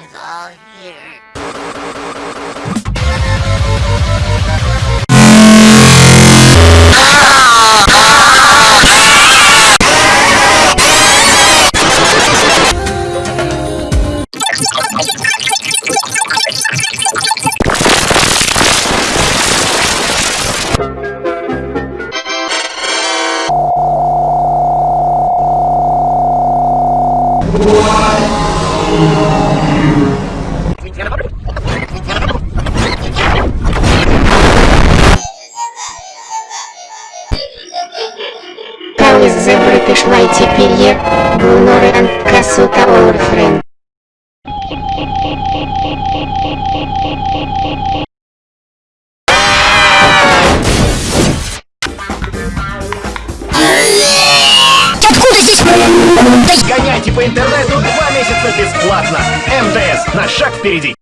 Everything's all here. How можешь теперь. перье, Гунорен, Касута Орфрен. Откуда здесь... Гоняйте по интернету два месяца бесплатно. МТС на шаг впереди.